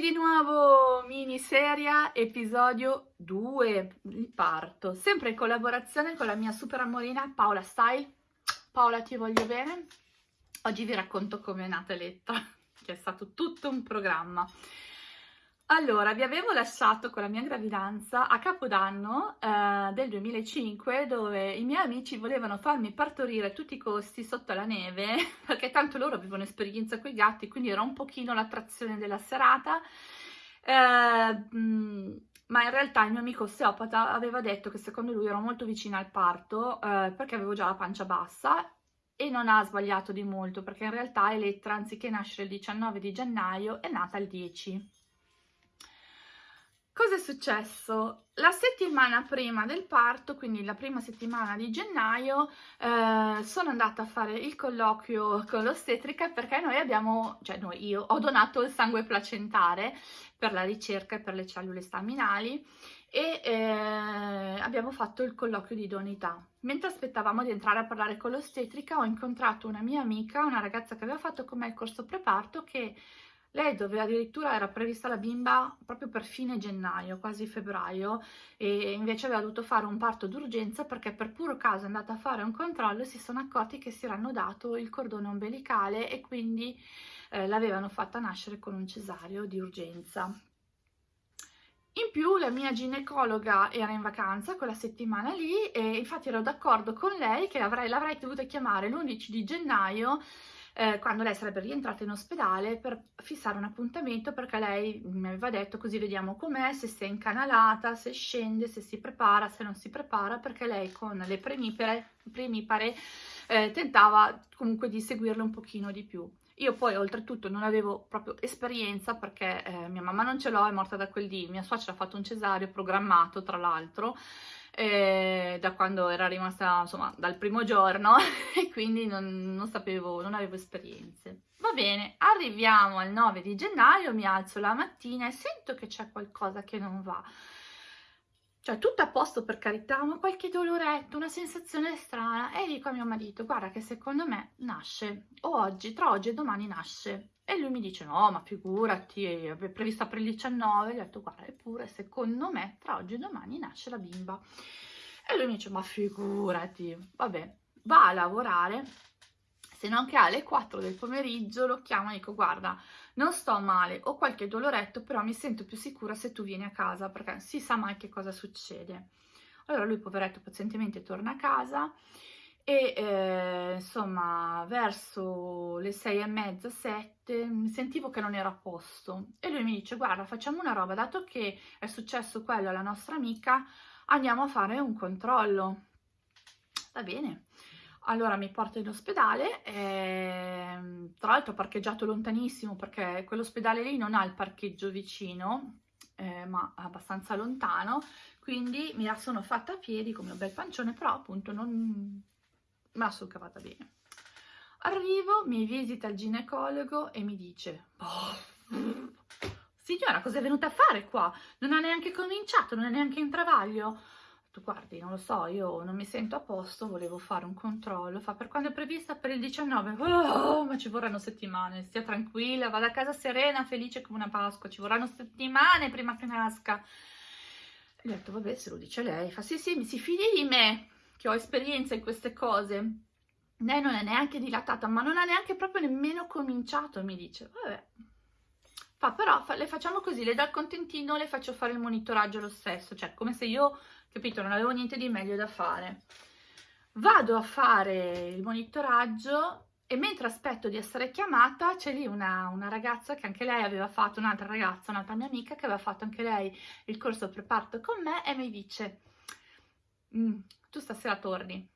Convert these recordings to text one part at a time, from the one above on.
Eccoci di nuovo, miniserie, episodio 2, il parto, sempre in collaborazione con la mia super amorina Paola Style. Paola ti voglio bene, oggi vi racconto come è nata Eletta, che è stato tutto un programma. Allora, vi avevo lasciato con la mia gravidanza a Capodanno eh, del 2005 dove i miei amici volevano farmi partorire a tutti i costi sotto la neve perché tanto loro avevano esperienza con i gatti quindi era un pochino l'attrazione della serata. Eh, ma in realtà il mio amico osteopata aveva detto che secondo lui ero molto vicina al parto eh, perché avevo già la pancia bassa e non ha sbagliato di molto perché in realtà Elettra anziché nascere il 19 di gennaio è nata il 10 Cosa è successo? La settimana prima del parto, quindi la prima settimana di gennaio, eh, sono andata a fare il colloquio con l'ostetrica perché noi abbiamo, cioè noi, io ho donato il sangue placentare per la ricerca e per le cellule staminali e eh, abbiamo fatto il colloquio di idoneità. Mentre aspettavamo di entrare a parlare con l'ostetrica ho incontrato una mia amica, una ragazza che aveva fatto con me il corso preparto che lei dove addirittura era prevista la bimba proprio per fine gennaio, quasi febbraio, e invece aveva dovuto fare un parto d'urgenza perché per puro caso è andata a fare un controllo e si sono accorti che si erano dato il cordone ombelicale e quindi eh, l'avevano fatta nascere con un cesareo di urgenza. In più la mia ginecologa era in vacanza quella settimana lì e infatti ero d'accordo con lei che l'avrei dovuta chiamare l'11 di gennaio eh, quando lei sarebbe rientrata in ospedale per fissare un appuntamento perché lei mi aveva detto così vediamo com'è, se si è incanalata, se scende, se si prepara, se non si prepara perché lei con le premipare, premipare eh, tentava comunque di seguirle un pochino di più. Io poi oltretutto non avevo proprio esperienza perché eh, mia mamma non ce l'ho, è morta da quel dì, mia suocera ha fatto un cesareo programmato tra l'altro eh, da quando era rimasta, insomma, dal primo giorno e quindi non, non sapevo, non avevo esperienze. Va bene, arriviamo al 9 di gennaio, mi alzo la mattina e sento che c'è qualcosa che non va. Cioè, tutto a posto per carità, ma qualche doloretto, una sensazione strana. E dico a mio marito, guarda che secondo me nasce, o oggi, tra oggi e domani nasce. E lui mi dice, no, ma figurati, è prevista per il 19. Gli ho detto, guarda, eppure, secondo me, tra oggi e domani nasce la bimba. E lui mi dice, ma figurati, vabbè, va a lavorare, se non che alle 4 del pomeriggio lo chiamo e dico, guarda, non sto male, ho qualche doloretto, però mi sento più sicura se tu vieni a casa, perché si sa mai che cosa succede. Allora lui, poveretto, pazientemente torna a casa e eh, insomma verso le sei e mezza, sette, sentivo che non era a posto. E lui mi dice guarda facciamo una roba, dato che è successo quello alla nostra amica andiamo a fare un controllo. Va bene, allora mi porta in ospedale, eh, tra l'altro ho parcheggiato lontanissimo perché quell'ospedale lì non ha il parcheggio vicino, eh, ma abbastanza lontano, quindi mi la sono fatta a piedi come un bel pancione, però appunto non, me la sono cavata bene. Arrivo, mi visita il ginecologo e mi dice, oh, signora cosa è venuta a fare qua? Non ha neanche cominciato, non è neanche in travaglio. Tu guardi, non lo so, io non mi sento a posto, volevo fare un controllo. Fa per quando è prevista? Per il 19. Oh, ma ci vorranno settimane, stia tranquilla, vada a casa serena, felice come una Pasqua. Ci vorranno settimane prima che nasca. Gli ho detto, vabbè, se lo dice lei. Fa, sì, sì, mi si fidi di me che ho esperienza in queste cose, lei non è neanche dilatata, ma non ha neanche proprio nemmeno cominciato, mi dice, vabbè. Fa, però fa, le facciamo così, le do il contentino, le faccio fare il monitoraggio lo stesso, cioè come se io, capito, non avevo niente di meglio da fare. Vado a fare il monitoraggio e mentre aspetto di essere chiamata c'è lì una, una, ragazza che anche lei aveva fatto, un'altra ragazza, un'altra mia amica che aveva fatto anche lei il corso preparto con me e mi dice mm, tu stasera torni,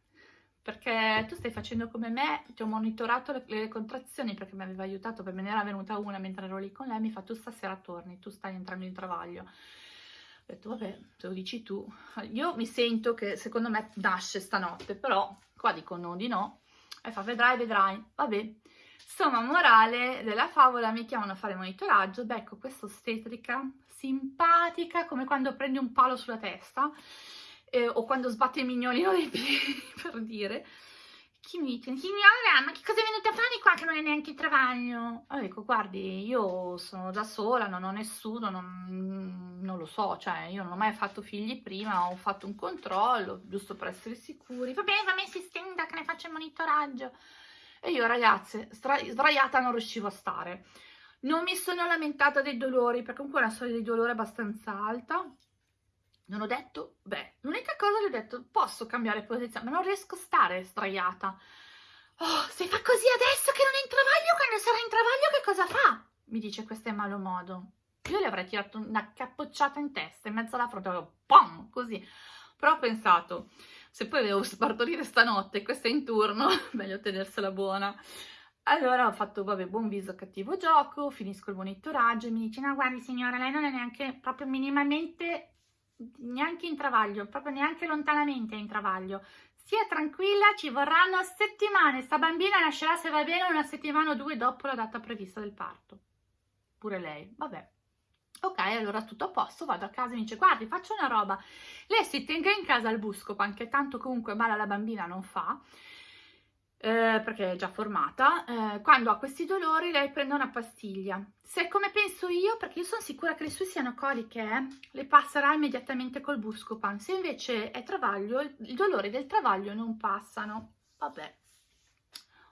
perché tu stai facendo come me, ti ho monitorato le, le contrazioni perché mi aveva aiutato, per me ne era venuta una mentre ero lì con lei, mi fa tu stasera torni, tu stai entrando in travaglio. Ho detto, vabbè, te lo dici tu. Io mi sento che secondo me nasce stanotte, però qua dicono di no. E fa, vedrai, vedrai. Vabbè. Insomma, morale della favola, mi chiamano a fare monitoraggio, becco questa ostetrica simpatica, come quando prendi un palo sulla testa, eh, o quando sbatte il mignolino dei piedi, per dire, chi mi dice, signora, ma che cosa è venuta a fare qua che non è neanche il travaglio? Allora dico, guardi, io sono da sola, non ho nessuno, non, non, lo so, cioè io non ho mai fatto figli prima, ho fatto un controllo, giusto per essere sicuri. Va bene, va bene, si stenda che ne faccio il monitoraggio. E io, ragazze, sdraiata non riuscivo a stare. Non mi sono lamentata dei dolori, perché comunque la soglia di dolore è abbastanza alta. Non ho detto, beh, l'unica cosa che ho detto, posso cambiare posizione, ma non riesco a stare sdraiata. Oh, se fa così adesso che non è in travaglio, quando sarà in travaglio che cosa fa? Mi dice questo è malo modo. Io le avrei tirato una cappocciata in testa, in mezzo alla fronte, pom, così. Però ho pensato, se poi devo spartorire stanotte questa è in turno, meglio tenersela buona. Allora ho fatto, vabbè, buon viso, cattivo gioco, finisco il monitoraggio e mi dice, no guardi signora, lei non è neanche proprio minimamente, neanche in travaglio, proprio neanche lontanamente in travaglio. Sia tranquilla, ci vorranno settimane, sta bambina nascerà se va bene una settimana o due dopo la data prevista del parto. Pure lei, vabbè. Ok, allora tutto a posto, vado a casa e mi dice, guardi, faccio una roba. Lei si tenga in casa il buscopan, che tanto comunque male alla bambina non fa, eh, perché è già formata, eh, quando ha questi dolori lei prende una pastiglia. Se come penso io, perché io sono sicura che le sue siano coliche, eh, le passerà immediatamente col Buscopan. Se invece è travaglio, i dolori del travaglio non passano. Vabbè,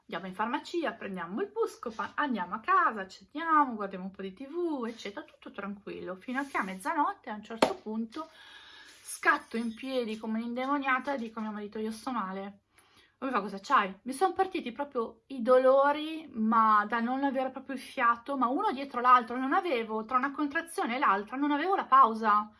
andiamo in farmacia, prendiamo il Buscopan, andiamo a casa, accendiamo, guardiamo un po' di tv, eccetera, tutto tranquillo, fino a che a mezzanotte a un certo punto scatto in piedi come un'indemoniata e dico a mio marito io sto male mi fa cosa c'hai? Mi sono partiti proprio i dolori, ma da non avere proprio il fiato, ma uno dietro l'altro, non avevo, tra una contrazione e l'altra, non avevo la pausa.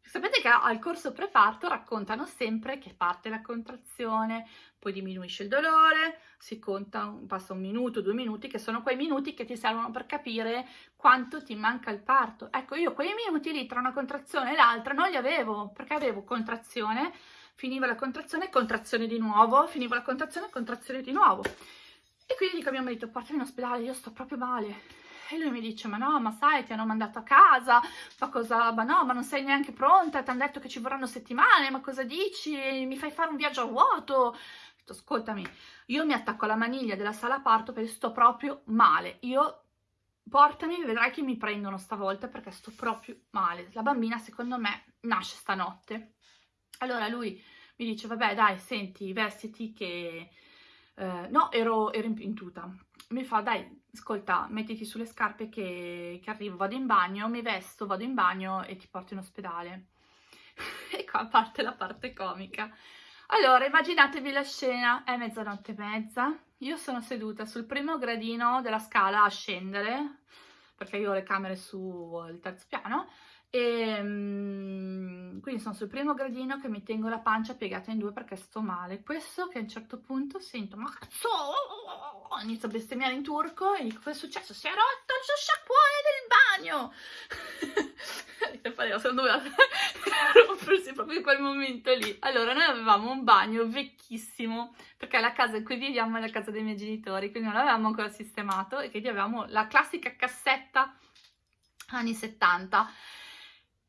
Sapete che al corso preparto raccontano sempre che parte la contrazione, poi diminuisce il dolore, si conta, passa un minuto, due minuti, che sono quei minuti che ti servono per capire quanto ti manca il parto. Ecco, io quei minuti lì tra una contrazione e l'altra non li avevo, perché avevo contrazione, finiva la contrazione, contrazione di nuovo, finiva la contrazione, contrazione di nuovo. E quindi dico a mio marito, portami in ospedale, io sto proprio male. E lui mi dice, ma no, ma sai, ti hanno mandato a casa, ma cosa, ma no, ma non sei neanche pronta, ti hanno detto che ci vorranno settimane, ma cosa dici? Mi fai fare un viaggio a vuoto? Detto, ascoltami, io mi attacco alla maniglia della sala parto perché sto proprio male. Io portami, vedrai che mi prendono stavolta perché sto proprio male. La bambina, secondo me, nasce stanotte. Allora lui mi dice, vabbè dai, senti, vestiti che... Eh, no, ero, ero impintuta. Mi fa, dai, ascolta, mettiti sulle scarpe che, che arrivo, vado in bagno, mi vesto, vado in bagno e ti porto in ospedale. e qua parte la parte comica. Allora, immaginatevi la scena, è mezzanotte e mezza, io sono seduta sul primo gradino della scala a scendere, perché io ho le camere sul terzo piano, e um, quindi sono sul primo gradino che mi tengo la pancia piegata in due perché sto male. Questo che a un certo punto sento ma cazzo inizio a bestemmiare in turco e dico cosa è successo? si è rotto il sciacquone del bagno secondo me rompersi proprio in quel momento lì. Allora noi avevamo un bagno vecchissimo perché la casa in cui viviamo è la casa dei miei genitori quindi non l'avevamo ancora sistemato e quindi avevamo la classica cassetta anni 70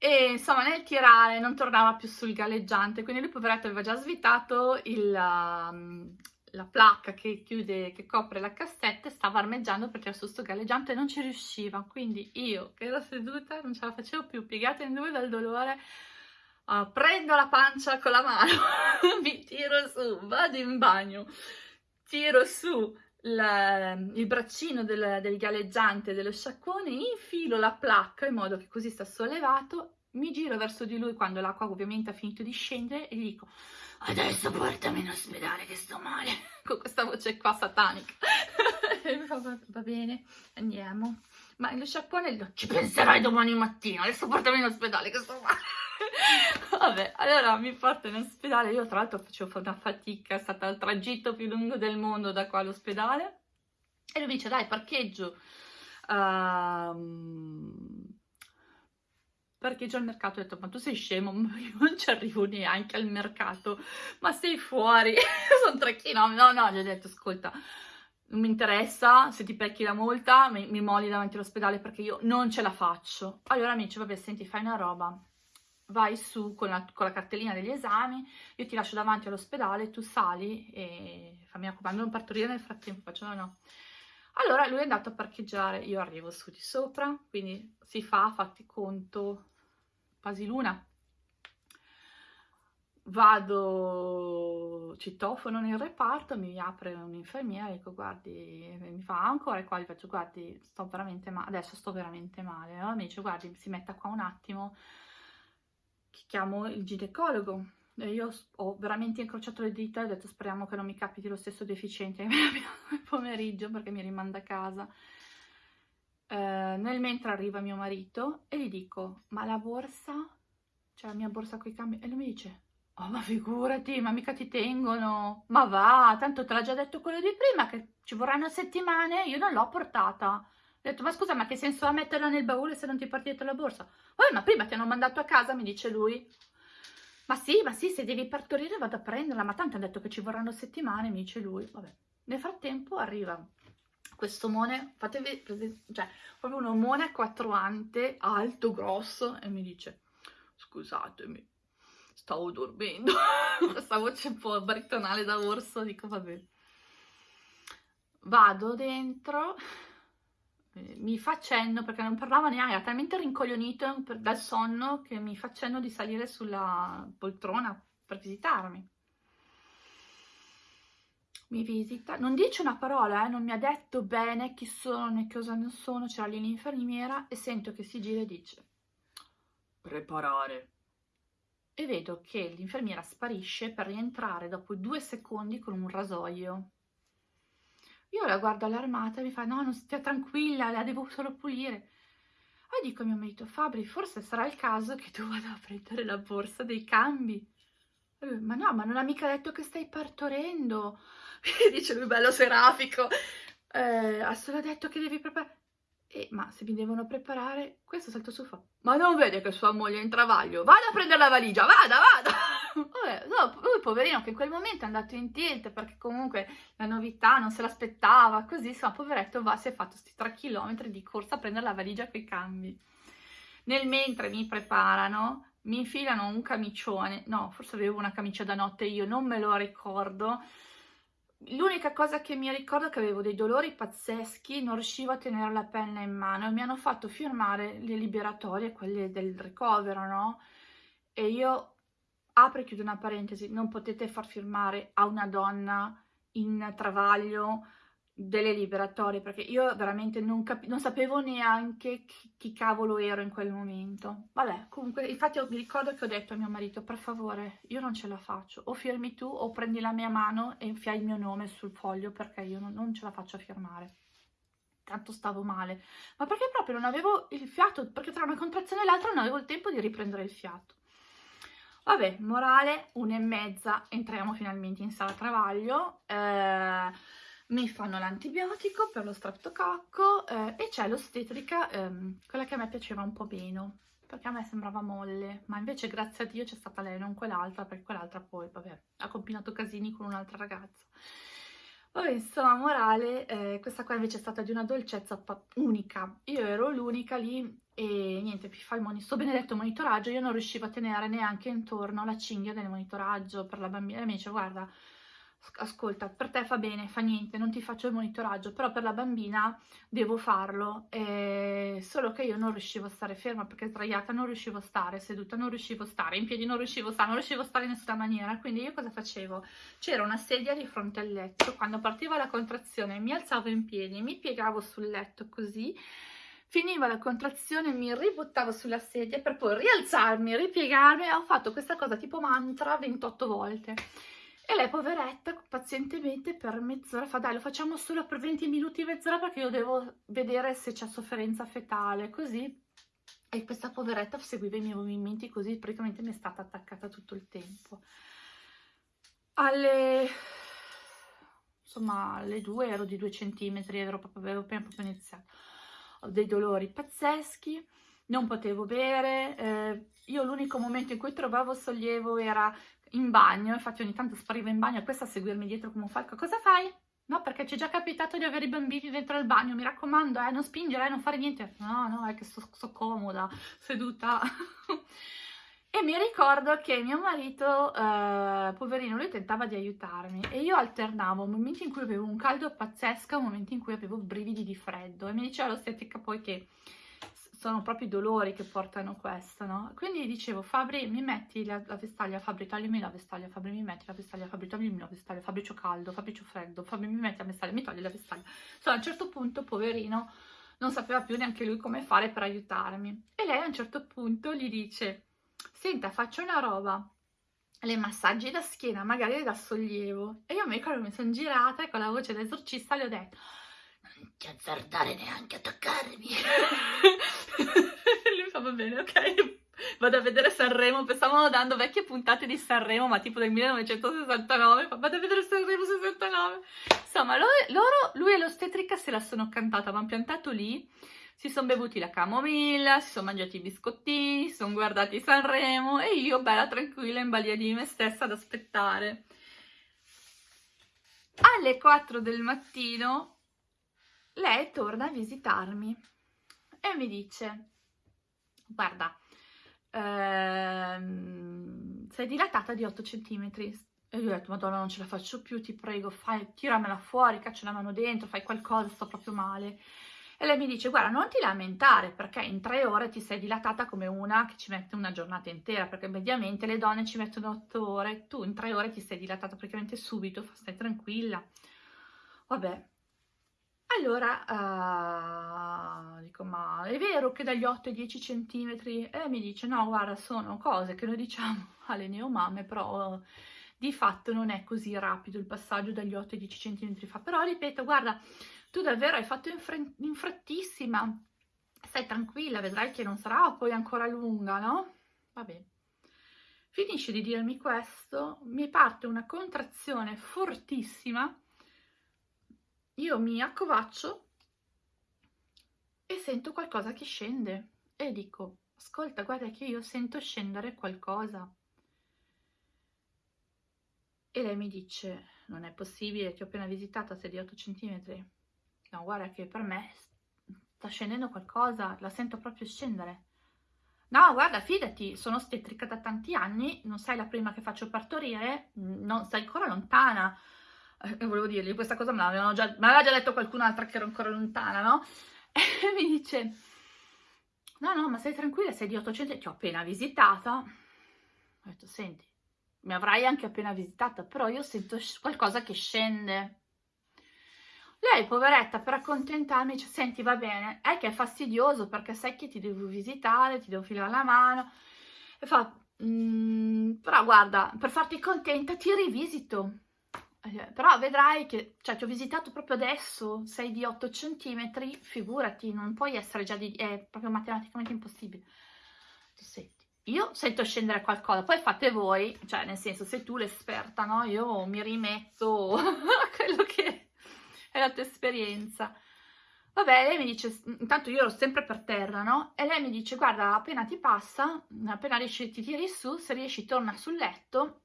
e insomma nel tirare non tornava più sul galleggiante, quindi lui poveretto aveva già svitato il, um, la placca che chiude, che copre la cassetta e stava armeggiando perché su sto galleggiante e non ci riusciva, quindi io che ero seduta non ce la facevo più, piegata in due dal dolore, uh, prendo la pancia con la mano, mi tiro su, vado in bagno, tiro su la, il braccino del, del, galleggiante dello sciacquone, infilo la placca in modo che così sta sollevato, mi giro verso di lui quando l'acqua ovviamente ha finito di scendere e gli dico adesso portami in ospedale che sto male, con questa voce qua satanica. Va bene, andiamo. Ma lo sciacquone ci penserai domani mattina, adesso portami in ospedale che sto male. Vabbè, allora mi porto in ospedale, io tra l'altro facevo una fatica, è stato il tragitto più lungo del mondo da qua all'ospedale, e lui mi dice dai parcheggio, uh, parcheggio al mercato, ho detto ma tu sei scemo, io non ci arrivo neanche al mercato, ma sei fuori, sono tre chilometri, no no, gli ho detto ascolta, non mi interessa, se ti pecchi la multa mi, mi molli davanti all'ospedale perché io non ce la faccio. Allora mi dice vabbè senti fai una roba, vai su con la, con la, cartellina degli esami, io ti lascio davanti all'ospedale, tu sali e fammi raccomando non partorire nel frattempo, faccio no no. Allora lui è andato a parcheggiare, io arrivo su di sopra, quindi si fa, fatti conto, quasi luna. Vado, citofono nel reparto, mi apre un'infermiera, dico guardi, mi fa ancora? Qua, gli faccio guardi, sto veramente male, adesso sto veramente male, allora mi dice guardi, si metta qua un attimo, chiamo il ginecologo, e io ho veramente incrociato le dita e ho detto speriamo che non mi capiti lo stesso deficiente che il pomeriggio perché mi rimanda a casa. Eh, nel mentre arriva mio marito e gli dico ma la borsa, cioè la mia borsa con i cambi, e lui mi dice oh ma figurati, ma mica ti tengono, ma va, tanto te l'ha già detto quello di prima che ci vorranno settimane, io non l'ho portata. Ho detto, ma scusa, ma che senso ha metterla nel baule se non ti dietro la borsa? Oh, ma prima ti hanno mandato a casa, mi dice lui. Ma sì, ma sì, se devi partorire vado a prenderla, ma tanto hanno detto che ci vorranno settimane, mi dice lui. Vabbè. Nel frattempo arriva questo omone, fatevi, cioè, proprio un omone quattroante, alto, grosso, e mi dice, scusatemi, stavo dormendo. Questa voce un po' baritonale da orso, dico vabbè. Vado dentro, mi fa cenno perché non parlava neanche, era talmente rincoglionito dal sonno che mi fa cenno di salire sulla poltrona per visitarmi. Mi visita, non dice una parola, eh, non mi ha detto bene chi sono né cosa non sono, c'era lì l'infermiera e sento che si gira e dice preparare. E vedo che l'infermiera sparisce per rientrare dopo due secondi con un rasoio. Io la guardo allarmata e mi fa, no, non stia tranquilla, la devo solo pulire. E dico a mio marito, Fabri, forse sarà il caso che tu vada a prendere la borsa dei cambi. Ma no, ma non ha mica detto che stai partorendo. dice lui, bello serafico. Eh, ha solo detto che devi preparare. Eh, ma se mi devono preparare, questo salto su fa. Ma non vede che sua moglie è in travaglio? Vada a prendere la valigia, vada, vada! Vabbè, no, lui poverino che in quel momento è andato in tilt perché comunque la novità non se l'aspettava, così insomma poveretto va, si è fatto questi 3 km di corsa a prendere la valigia con i cambi. Nel mentre mi preparano, mi infilano un camicione, no, forse avevo una camicia da notte io, non me lo ricordo, L'unica cosa che mi ricordo è che avevo dei dolori pazzeschi, non riuscivo a tenere la penna in mano e mi hanno fatto firmare le liberatorie, quelle del ricovero, no? E io, apro e chiudo una parentesi, non potete far firmare a una donna in travaglio delle liberatorie perché io veramente non, non sapevo neanche chi, chi, cavolo ero in quel momento. Vabbè comunque infatti mi ricordo che ho detto a mio marito per favore io non ce la faccio. O firmi tu o prendi la mia mano e fai il mio nome sul foglio perché io non, non ce la faccio a firmare. Tanto stavo male. Ma perché proprio non avevo il fiato perché tra una contrazione e l'altra non avevo il tempo di riprendere il fiato. Vabbè morale una e mezza entriamo finalmente in sala travaglio. Eh, mi fanno l'antibiotico per lo streptococco eh, e c'è l'ostetrica, ehm, quella che a me piaceva un po' meno, perché a me sembrava molle, ma invece grazie a Dio c'è stata lei, non quell'altra, perché quell'altra poi, vabbè, ha combinato casini con un'altra ragazza. Vabbè, insomma, morale, eh, questa qua invece è stata di una dolcezza unica. Io ero l'unica lì e niente, mi fa il moni sto benedetto monitoraggio, io non riuscivo a tenere neanche intorno la cinghia del monitoraggio per la bambina e mi dice, guarda, ascolta, per te fa bene, fa niente, non ti faccio il monitoraggio, però per la bambina devo farlo, eh, solo che io non riuscivo a stare ferma perché sdraiata non riuscivo a stare, seduta non riuscivo a stare, in piedi non riuscivo a stare, non riuscivo a stare in nessuna maniera, quindi io cosa facevo? C'era una sedia di fronte al letto, quando partiva la contrazione mi alzavo in piedi, mi piegavo sul letto così, finiva la contrazione, mi ributtavo sulla sedia per poi rialzarmi, ripiegarmi e ho fatto questa cosa tipo mantra 28 volte. E lei, poveretta, pazientemente per mezz'ora fa, dai, lo facciamo solo per 20 minuti, mezz'ora, perché io devo vedere se c'è sofferenza fetale, così. E questa poveretta seguiva i miei movimenti così, praticamente mi è stata attaccata tutto il tempo. Alle... insomma, alle due ero di due centimetri, ero proprio, avevo appena proprio iniziato. Ho dei dolori pazzeschi, non potevo bere, eh, io l'unico momento in cui trovavo sollievo era in bagno, infatti ogni tanto spariva in bagno e questa a seguirmi dietro come un falco, cosa fai? No, perché ci è già capitato di avere i bambini dentro il bagno, mi raccomando, eh, non spingere, eh, non fare niente. No, no, è che sto, sto comoda, seduta. E mi ricordo che mio marito, eh, poverino, lui tentava di aiutarmi e io alternavo momenti in cui avevo un caldo pazzesco e momenti in cui avevo brividi di freddo e mi diceva l'ostetrica poi che sono proprio i dolori che portano questo, no? Quindi dicevo, Fabri, mi metti la, la vestaglia, Fabri, tagliami la vestaglia, Fabri, mi metti la vestaglia, Fabri, tagliami la vestaglia, Fabri, c'ho caldo, Fabri, c'ho freddo, Fabri, mi metti la vestaglia, mi togli la vestaglia. Insomma, a un certo punto, poverino, non sapeva più neanche lui come fare per aiutarmi. E lei a un certo punto gli dice, senta, faccio una roba, le massaggi da schiena, magari da sollievo. E io mi ricordo, mi sono girata e con la voce d'esorcista le ho detto, ti azzardare neanche a toccarmi. Lui fa, va bene, ok. Vado a vedere Sanremo, pensavano dando vecchie puntate di Sanremo, ma tipo del 1969, vado a vedere Sanremo 69. Insomma, loro, lui e l'ostetrica se la sono cantata, mi hanno piantato lì, si sono bevuti la camomilla, si sono mangiati i biscottini, si sono guardati Sanremo e io bella tranquilla in balia di me stessa ad aspettare. Alle 4 del mattino lei torna a visitarmi e mi dice, guarda, ehm, sei dilatata di 8 cm. E io ho detto, madonna, non ce la faccio più, ti prego, fai, tiramela fuori, caccia la mano dentro, fai qualcosa, sto proprio male. E lei mi dice, guarda, non ti lamentare, perché in tre ore ti sei dilatata come una che ci mette una giornata intera, perché mediamente le donne ci mettono otto ore, tu in tre ore ti sei dilatata praticamente subito, stai tranquilla. Vabbè, allora, uh, dico, ma è vero che dagli 8 ai 10 centimetri? E mi dice, no, guarda, sono cose che noi diciamo alle neomamme, però di fatto non è così rapido il passaggio dagli 8 ai 10 centimetri fa. Però, ripeto, guarda, tu davvero hai fatto in, in frettissima, stai tranquilla, vedrai che non sarà poi ancora lunga, no? Va bene. Finisce di dirmi questo, mi parte una contrazione fortissima, io mi accovaccio e sento qualcosa che scende e dico, ascolta, guarda che io sento scendere qualcosa. E lei mi dice, non è possibile, ti ho appena visitata, sei di 8 cm. No, guarda che per me sta scendendo qualcosa, la sento proprio scendere. No, guarda, fidati, sono ostetrica da tanti anni, non sei la prima che faccio partorire, non stai ancora lontana eh, volevo dirgli, questa cosa me l'aveva già, già, detto qualcun'altra che ero ancora lontana, no? E mi dice, no, no, ma stai tranquilla, sei di 800, ti ho appena visitata. Ho detto, senti, mi avrai anche appena visitata, però io sento qualcosa che scende. Lei, poveretta, per accontentarmi, dice, senti, va bene, è che è fastidioso perché sai che ti devo visitare, ti devo filare la mano. E fa, mm, però guarda, per farti contenta ti rivisito. Eh, però vedrai che, cioè ti ho visitato proprio adesso, sei di 8 cm, figurati, non puoi essere già di, è proprio matematicamente impossibile. Senti, io sento scendere qualcosa, poi fate voi, cioè nel senso, sei tu l'esperta, no? Io mi rimetto a quello che è la tua esperienza. Vabbè, lei mi dice, intanto io ero sempre per terra, no? E lei mi dice, guarda, appena ti passa, appena riesci, ti tiri su, se riesci torna sul letto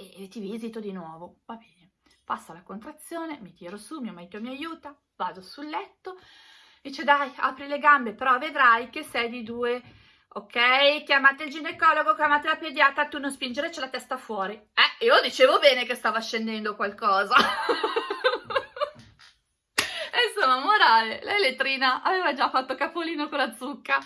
e, ti visito di nuovo, va bene. Passa la contrazione, mi tiro su, mio marito mi aiuta, vado sul letto, dice dai, apri le gambe, però vedrai che sei di due, ok? Chiamate il ginecologo, chiamate la pediatra, tu non spingere, c'è la testa fuori. Eh, io dicevo bene che stava scendendo qualcosa. Insomma, morale, l'elettrina aveva già fatto capolino con la zucca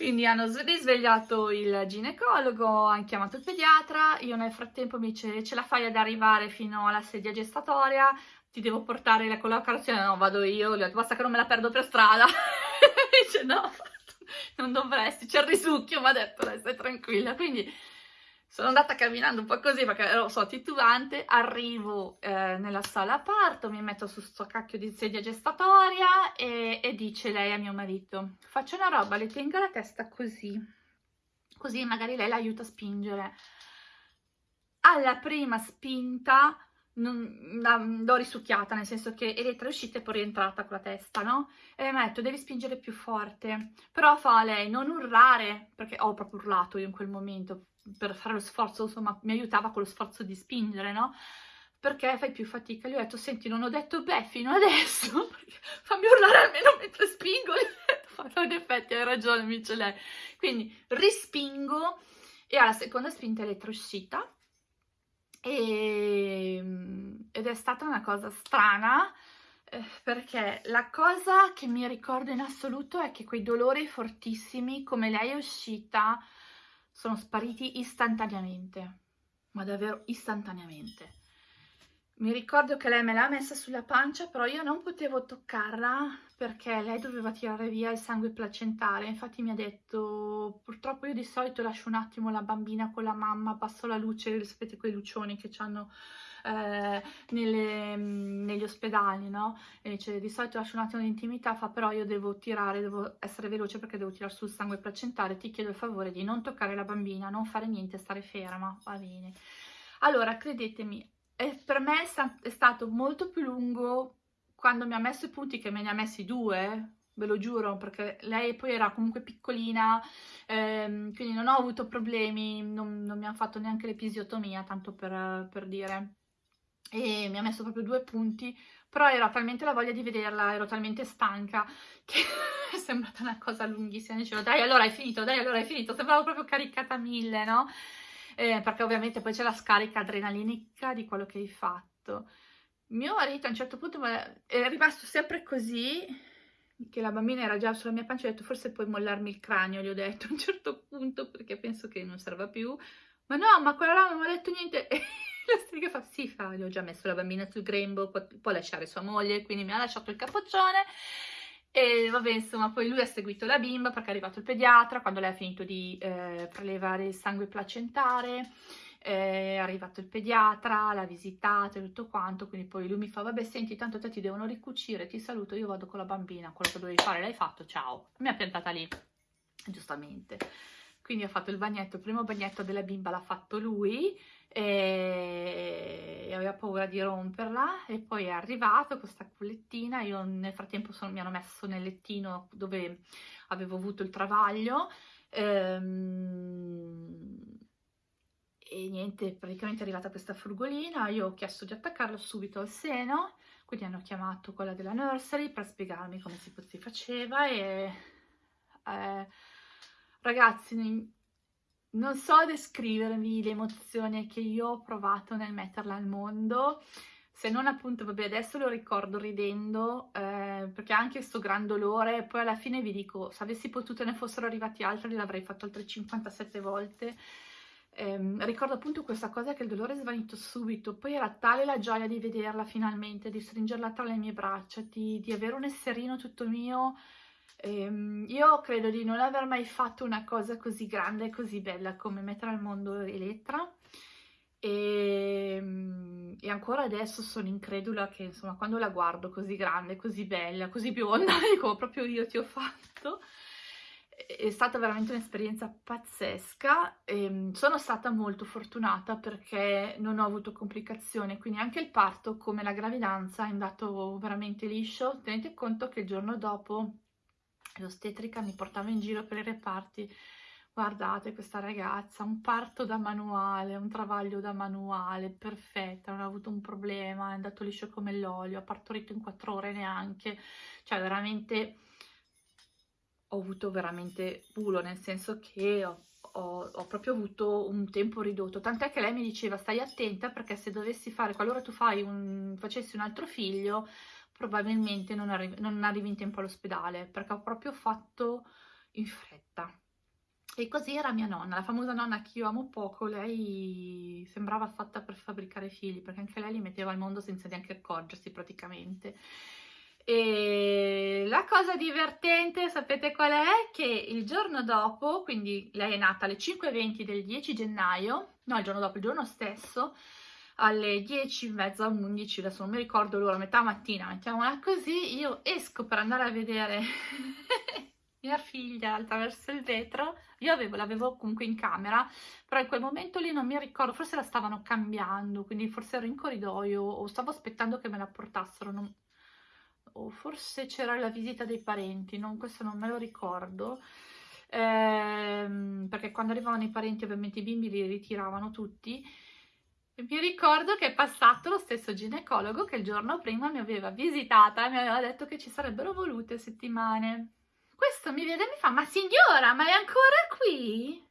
quindi hanno risvegliato il ginecologo, hanno chiamato il pediatra, io nel frattempo mi dice ce la fai ad arrivare fino alla sedia gestatoria, ti devo portare la collocazione, no vado io, gli ho detto basta che non me la perdo per strada, dice no, non dovresti, c'è il risucchio, mi ha detto stai tranquilla, quindi sono andata camminando un po' così perché ero so, titubante, arrivo eh, nella sala parto, mi metto su sto cacchio di sedia gestatoria e, e dice lei a mio marito, faccio una roba, le tengo la testa così, così magari lei l'aiuta a spingere. Alla prima spinta l'ho risucchiata, nel senso che Elettra è uscita e poi è rientrata con la testa, no? E mi ha detto, devi spingere più forte. Però fa lei, non urlare, perché ho proprio urlato io in quel momento, per fare lo sforzo, insomma, mi aiutava con lo sforzo di spingere, no? Perché fai più fatica. Gli ho detto, senti, non ho detto beh fino adesso, fammi urlare almeno mentre spingo. no, in effetti hai ragione, mi lei. Quindi rispingo e alla seconda spinta elettrouscita e, ed è stata una cosa strana eh, perché la cosa che mi ricordo in assoluto è che quei dolori fortissimi, come lei è uscita, sono spariti istantaneamente, ma davvero istantaneamente. Mi ricordo che lei me l'ha messa sulla pancia, però io non potevo toccarla perché lei doveva tirare via il sangue placentare. Infatti mi ha detto, purtroppo io di solito lascio un attimo la bambina con la mamma, passo la luce, sapete quei lucioni che hanno eh, nelle, negli ospedali, no? Dice, di solito lascio un attimo di intimità, fa però io devo tirare, devo essere veloce perché devo tirare sul sangue placentare, ti chiedo il favore di non toccare la bambina, non fare niente, stare ferma, va bene. Allora, credetemi, per me è stato molto più lungo quando mi ha messo i punti, che me ne ha messi due, ve lo giuro, perché lei poi era comunque piccolina, ehm, quindi non ho avuto problemi, non, non mi ha fatto neanche l'episiotomia, tanto per, per dire e mi ha messo proprio due punti, però era talmente la voglia di vederla, ero talmente stanca che è sembrata una cosa lunghissima, dicevo dai allora hai finito, dai allora hai finito, sembravo proprio caricata mille, no? Eh, perché ovviamente poi c'è la scarica adrenalinica di quello che hai fatto. Mio marito a un certo punto è rimasto sempre così, che la bambina era già sulla mia pancia, ho detto forse puoi mollarmi il cranio, gli ho detto a un certo punto perché penso che non serva più, ma no, ma quella là non mi ha detto niente la strega fa, sì, fa, gli ho già messo la bambina sul grembo, può, può lasciare sua moglie, quindi mi ha lasciato il capoccione. E vabbè, insomma, poi lui ha seguito la bimba perché è arrivato il pediatra, quando lei ha finito di eh, prelevare il sangue placentare, eh, è arrivato il pediatra, l'ha visitato e tutto quanto, quindi poi lui mi fa, vabbè, senti, tanto te ti devono ricucire, ti saluto, io vado con la bambina, quello che dovevi fare l'hai fatto, ciao. Mi ha piantata lì, giustamente. Quindi ho fatto il bagnetto, il primo bagnetto della bimba l'ha fatto lui, e aveva paura di romperla e poi è arrivato questa cullettina, io nel frattempo sono, mi hanno messo nel lettino dove avevo avuto il travaglio ehm, e niente, praticamente è arrivata questa frugolina, io ho chiesto di attaccarlo subito al seno, quindi hanno chiamato quella della nursery per spiegarmi come si, si faceva e eh, ragazzi non so descrivervi l'emozione che io ho provato nel metterla al mondo, se non appunto, vabbè adesso lo ricordo ridendo, eh, perché anche questo gran dolore, e poi alla fine vi dico, se avessi potuto ne fossero arrivati altri l'avrei fatto altre 57 volte, eh, ricordo appunto questa cosa che il dolore è svanito subito, poi era tale la gioia di vederla finalmente, di stringerla tra le mie braccia, di, di avere un esserino tutto mio, Ehm, io credo di non aver mai fatto una cosa così grande e così bella come mettere al mondo Elettra. E, ehm, e, ancora adesso sono incredula che insomma quando la guardo così grande, così bella, così bionda, dico proprio io ti ho fatto. È stata veramente un'esperienza pazzesca. E ehm, sono stata molto fortunata perché non ho avuto complicazioni quindi anche il parto come la gravidanza è andato veramente liscio. Tenete conto che il giorno dopo l'ostetrica mi portava in giro per i reparti. Guardate questa ragazza, un parto da manuale, un travaglio da manuale, perfetta, non ha avuto un problema, è andato liscio come l'olio, ha partorito in quattro ore neanche, cioè veramente ho avuto veramente culo, nel senso che ho, ho, ho, proprio avuto un tempo ridotto, tant'è che lei mi diceva stai attenta perché se dovessi fare, qualora tu un, facessi un altro figlio, probabilmente non, arri non arrivi in tempo all'ospedale perché ho proprio fatto in fretta. E così era mia nonna, la famosa nonna che io amo poco, lei sembrava fatta per fabbricare figli perché anche lei li metteva al mondo senza neanche accorgersi praticamente. E la cosa divertente, sapete qual è? Che il giorno dopo, quindi lei è nata alle 5.20 del 10 gennaio, no il giorno dopo, il giorno stesso, alle 10, mezza, 11, adesso non mi ricordo l'ora, metà mattina, mettiamola così, io esco per andare a vedere mia figlia attraverso il vetro, io l'avevo comunque in camera, però in quel momento lì non mi ricordo, forse la stavano cambiando, quindi forse ero in corridoio o stavo aspettando che me la portassero, non... o forse c'era la visita dei parenti, non, questo non me lo ricordo, ehm, perché quando arrivavano i parenti ovviamente i bimbi li ritiravano tutti, mi ricordo che è passato lo stesso ginecologo che il giorno prima mi aveva visitata e mi aveva detto che ci sarebbero volute settimane. questo mi vede e mi fa, ma signora, ma è ancora qui?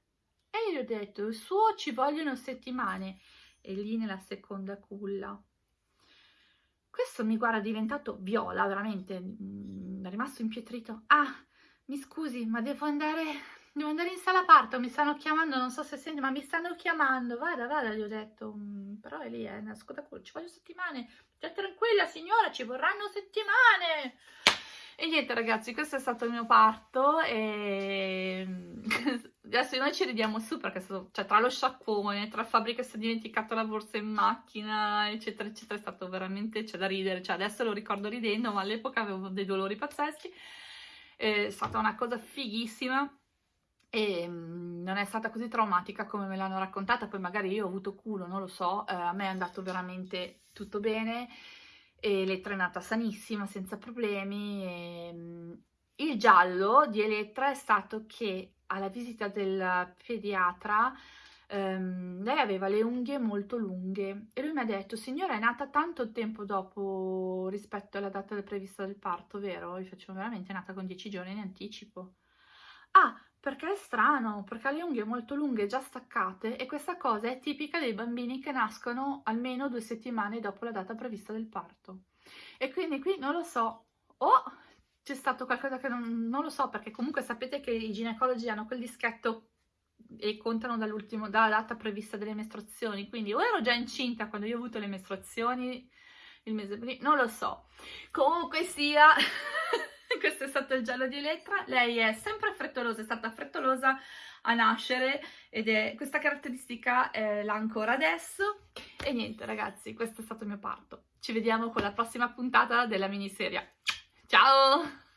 E io gli ho detto, il suo ci vogliono settimane. E lì nella seconda culla. Questo mi guarda diventato viola, veramente, mm, è rimasto impietrito. Ah, mi scusi, ma devo andare, devo andare in sala parto, mi stanno chiamando, non so se senti, ma mi stanno chiamando. Vada, vada, gli ho detto, mm, però è lì, scoda culla, ci voglio settimane. Stia tranquilla, signora, ci vorranno settimane. E niente ragazzi, questo è stato il mio parto e adesso noi ci ridiamo su perché stato, cioè, tra lo sciacquone, tra Fabri che si è dimenticato la borsa in macchina, eccetera, eccetera, è stato veramente, c'è da ridere, cioè adesso lo ricordo ridendo, ma all'epoca avevo dei dolori pazzeschi, è stata una cosa fighissima e mm, non è stata così traumatica come me l'hanno raccontata, poi magari io ho avuto culo, non lo so, eh, a me è andato veramente tutto bene, e Elettra è nata sanissima, senza problemi. E, mm, il giallo di Elettra è stato che alla visita del pediatra ehm, lei aveva le unghie molto lunghe e lui mi ha detto signora è nata tanto tempo dopo rispetto alla data prevista del parto, vero? Io facevo veramente è nata con 10 giorni in anticipo. Ah, perché è strano, perché ha le unghie molto lunghe già staccate e questa cosa è tipica dei bambini che nascono almeno due settimane dopo la data prevista del parto. E quindi qui non lo so, o c'è stato qualcosa che non, non, lo so, perché comunque sapete che i ginecologi hanno quel dischetto e contano dall'ultimo, dalla data prevista delle mestruazioni, quindi o ero già incinta quando io ho avuto le mestruazioni, il mese prima, non lo so. Comunque sia... questo è stato il giallo di Elettra, lei è sempre frettolosa, è stata frettolosa a nascere ed è questa caratteristica eh, l'ha ancora adesso e niente ragazzi, questo è stato il mio parto. Ci vediamo con la prossima puntata della miniserie. Ciao!